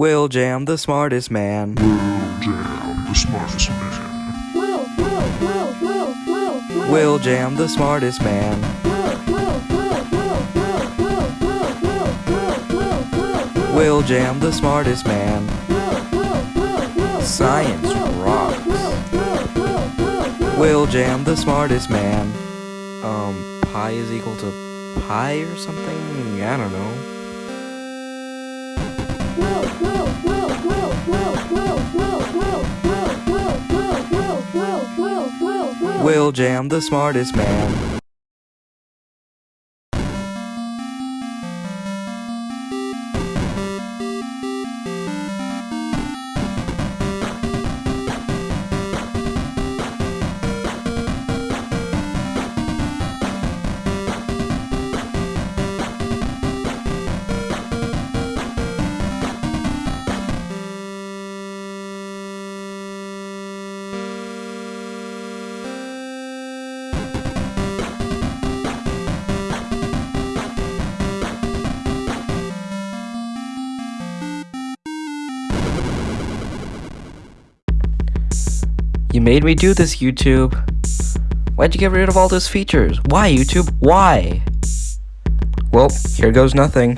Will Jam, the smartest man. Will Jam, the smartest man. Will, Will, Will, Will, Will, Will. Jam, the smartest man. Will Jam, the smartest man. Science rocks. Will Jam, the smartest man. Um, pi is equal to pi or something? I don't know. Will Jam, the smartest man. You made me do this, YouTube. Why'd you get rid of all those features? Why, YouTube? Why? Well, here goes nothing.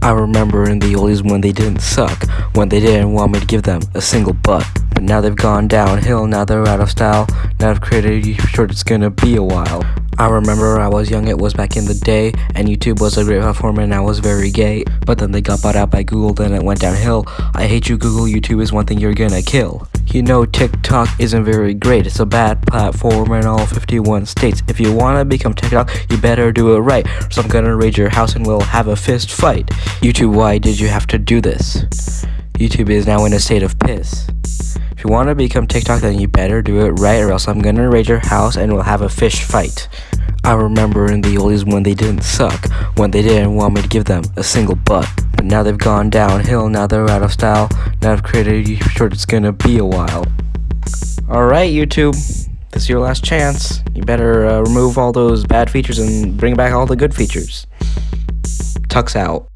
I remember in the oldies when they didn't suck, when they didn't want me to give them a single butt. But now they've gone downhill, now they're out of style. Now I've created you short, it's gonna be a while. I remember I was young, it was back in the day, and YouTube was a great platform and I was very gay. But then they got bought out by Google, then it went downhill. I hate you, Google, YouTube is one thing you're gonna kill. You know TikTok isn't very great, it's a bad platform in all 51 states. If you wanna become TikTok, you better do it right, or so I'm gonna raid your house and we'll have a fist fight. YouTube, why did you have to do this? YouTube is now in a state of piss. If you want to become TikTok, then you better do it right, or else I'm gonna raid your house and we'll have a fish fight. I remember in the oldies when they didn't suck, when they didn't want me to give them a single butt. But now they've gone downhill, now they're out of style. Now I've created you sure it's gonna be a while. Alright, YouTube. This is your last chance. You better uh, remove all those bad features and bring back all the good features. Tux out.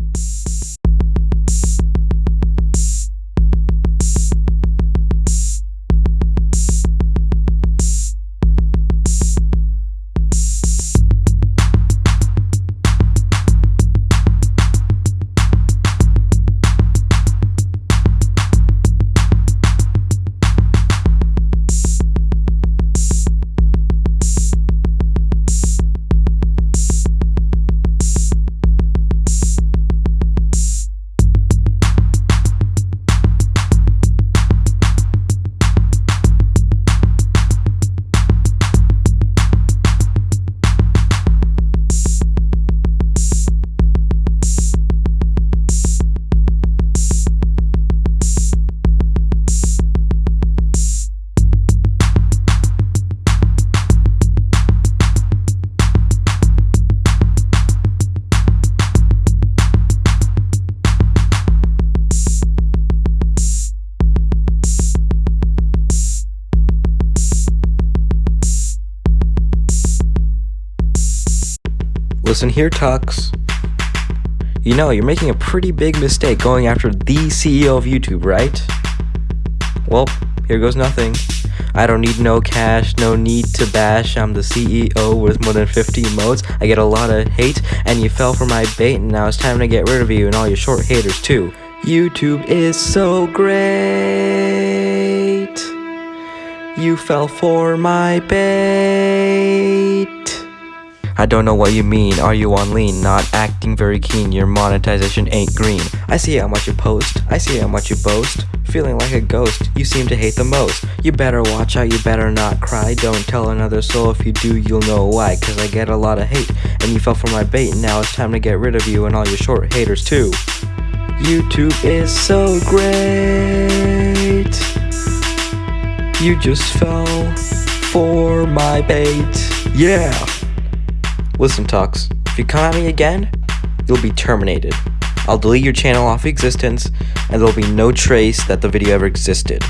Listen here, Tux. You know, you're making a pretty big mistake going after the CEO of YouTube, right? Well, here goes nothing. I don't need no cash, no need to bash. I'm the CEO with more than 50 modes. I get a lot of hate, and you fell for my bait, and now it's time to get rid of you and all your short haters, too. YouTube is so great. You fell for my bait. I don't know what you mean, are you on lean? Not acting very keen, your monetization ain't green. I see how much you post, I see how much you boast. Feeling like a ghost, you seem to hate the most. You better watch out, you better not cry. Don't tell another soul, if you do, you'll know why. Cause I get a lot of hate, and you fell for my bait. Now it's time to get rid of you and all your short haters too. YouTube is so great. You just fell for my bait. Yeah. Listen, Tux, if you come at me again, you'll be terminated. I'll delete your channel off existence, and there'll be no trace that the video ever existed.